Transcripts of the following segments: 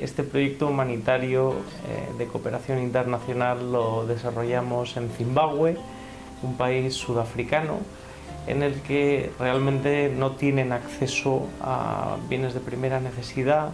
Este proyecto humanitario eh, de cooperación internacional lo desarrollamos en Zimbabue, un país sudafricano en el que realmente no tienen acceso a bienes de primera necesidad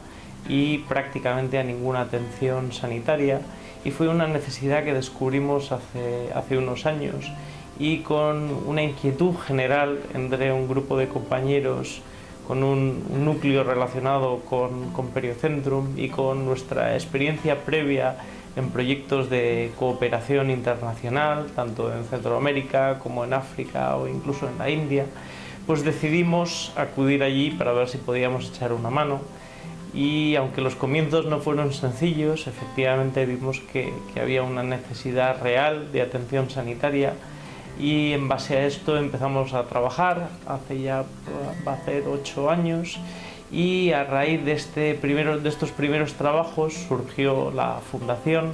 y prácticamente a ninguna atención sanitaria. Y fue una necesidad que descubrimos hace, hace unos años y con una inquietud general entre un grupo de compañeros con un, núcleo relacionado con, Periocentrum y con nuestra experiencia previa en proyectos de cooperación internacional, tanto en Centroamérica como en África o incluso en la India, pues decidimos acudir allí para ver si podíamos echar una mano. Y aunque los comienzos no fueron sencillos, efectivamente vimos que había una necesidad real de atención sanitaria y en base a esto empezamos a trabajar hace ya va a ser ocho años y a raíz de, este primero, de estos primeros trabajos surgió la fundación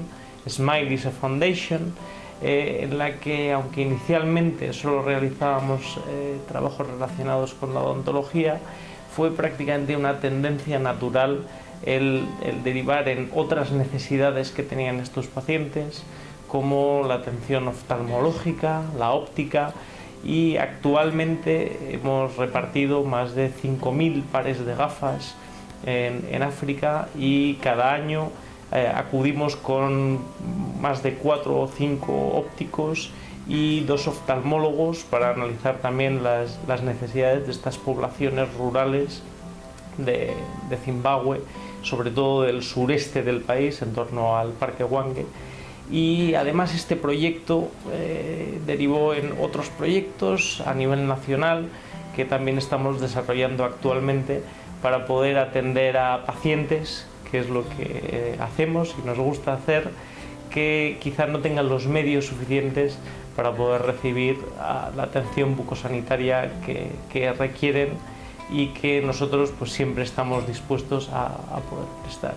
Smile is a Foundation eh, en la que aunque inicialmente solo realizábamos eh, trabajos relacionados con la odontología fue prácticamente una tendencia natural el, el derivar en otras necesidades que tenían estos pacientes como la atención oftalmológica, la óptica y actualmente hemos repartido más de 5.000 pares de gafas en, África y cada año eh, acudimos con más de 4 o 5 ópticos y dos oftalmólogos para analizar también las, necesidades de estas poblaciones rurales de, Zimbabue, sobre todo del sureste del país, en torno al Parque Wange, y además este proyecto eh, derivó en otros proyectos a nivel nacional que también estamos desarrollando actualmente para poder atender a pacientes, que es lo que hacemos y nos gusta hacer, que quizás no tengan los medios suficientes para poder recibir la atención bucosanitaria que, que, requieren y que nosotros pues siempre estamos dispuestos a, a poder prestar.